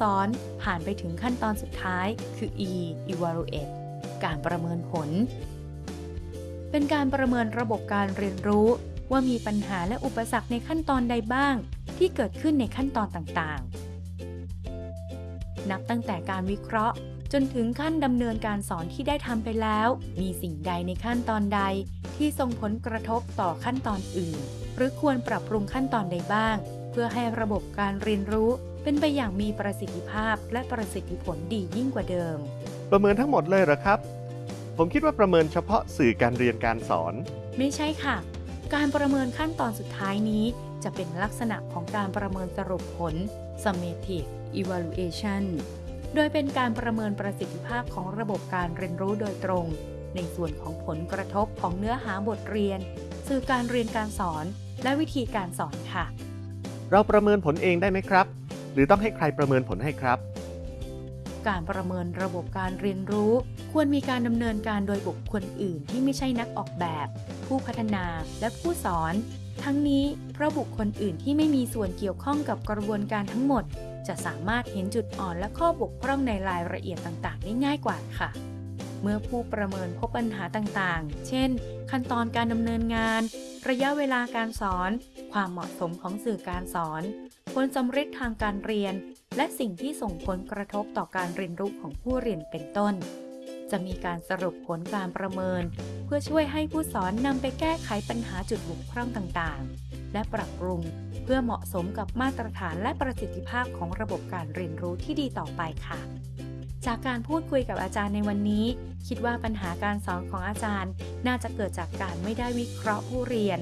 สอนผ่านไปถึงขั้นตอนสุดท้ายคือ E evaluate การประเมินผล เป็นการประเมินระบบการเรียนรู้ว่ามีปัญหาและอุปสรรคในขั้นตอนใดบ้าง ที่เกิดขึ้นในขั้นตอนต่างๆ นับตั้งแต่การวิเคราะห์ จนถึงขั้นดำเนินการสอนที่ได้ทำไปแล้ว มีสิ่งใดในขั้นตอนใด ที่ส่งผลกระทบต่อขั้นตอนอื่น หรือควรปรับปรุงขั้นตอนใดบ้าง เพื่อให้ระบบการเรียนรู้ เป็นไปอย่างมีประสิทธิภาพและประสิทธิผลดียิ่งกว่าเดิม ประเมินทั้งหมดเลยเหรอครับ ผมคิดว่าประเมินเฉพาะสื่อการเรียนการสอน ไม่ใช่ค่ะ การประเมินขั้นตอนสุดท้ายนี้ จะเป็นลักษณะของการประเมินสรุปผล summative evaluation โดยเป็นการประเมินประสิทธิภาพของระบบการเรียนรู้โดยตรง ในส่วนของผลกระทบของเนื้อหาบทเรียน สื่อการเรียนการสอน และวิธีการสอนค่ะ เราประเมินผลเองได้ไหมครับ หรือต้องให้ใครประเมินผลให้ครับ การประเมินระบบการเรียนรู้ ควรมีการดำเนินการโดยบุคคลอื่นที่ไม่ใช่นักออกแบบ ผู้พัฒนาและผู้สอน ทั้งนี้เพราะบุคคลอื่นที่ไม่มีส่วนเกี่ยวข้องกับกระบวนการทั้งหมด จะสามารถเห็นจุดอ่อนและข้อบกพร่องในรายละเอียดต่าง ๆ ได้ง่ายกว่าค่ะเมื่อผู้ประเมินพบปัญหาต่างๆ เช่น ขั้นตอนการดำเนินงาน ระยะเวลาการสอน ความเหมาะสมของสื่อการสอน ผลสำเร็จทางการเรียน และสิ่งที่ส่งผลกระทบต่อการเรียนรู้ของผู้เรียนเป็นต้น จะมีการสรุปผลการประเมิน เพื่อช่วยให้ผู้สอนนำไปแก้ไขปัญหาจุดบกพร่องต่างๆ และปรับปรุงเพื่อเหมาะสมกับมาตรฐานและประสิทธิภาพของระบบการเรียนรู้ที่ดีต่อไปค่ะ จากการพูดคุยกับอาจารย์ในวันนี้ คิดว่าปัญหาการสอนของอาจารย์ น่าจะเกิดจากการไม่ได้วิเคราะห์ผู้เรียน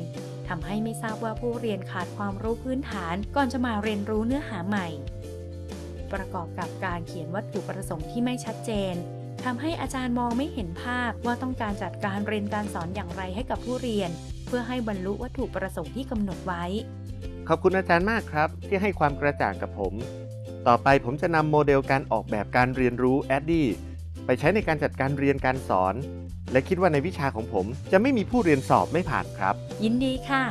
ทำให้ไม่ทราบว่าผู้เรียนขาดความรู้พื้นฐานก่อนจะมาเรียนรู้เนื้อหาใหม่ ประกอบกับการเขียนวัตถุประสงค์ที่ไม่ชัดเจนทำให้อาจารย์มองไม่เห็นภาพว่าต้องการจัดการเรียนการสอนอย่างไรให้กับผู้เรียน เพื่อให้บรรลุวัตถุประสงค์ที่กำหนดไว้ ขอบคุณอาจารย์มากครับ ที่ให้ความกระจ่างกับผม ต่อไปผมจะนำโมเดลการออกแบบการเรียนรู้ a d d y ไปใช้ในการจัดการเรียนการสอน และคิดว่าในวิชาของผมจะไม่มีผู้เรียนสอบไม่ผ่านครับ ยินดีค่ะ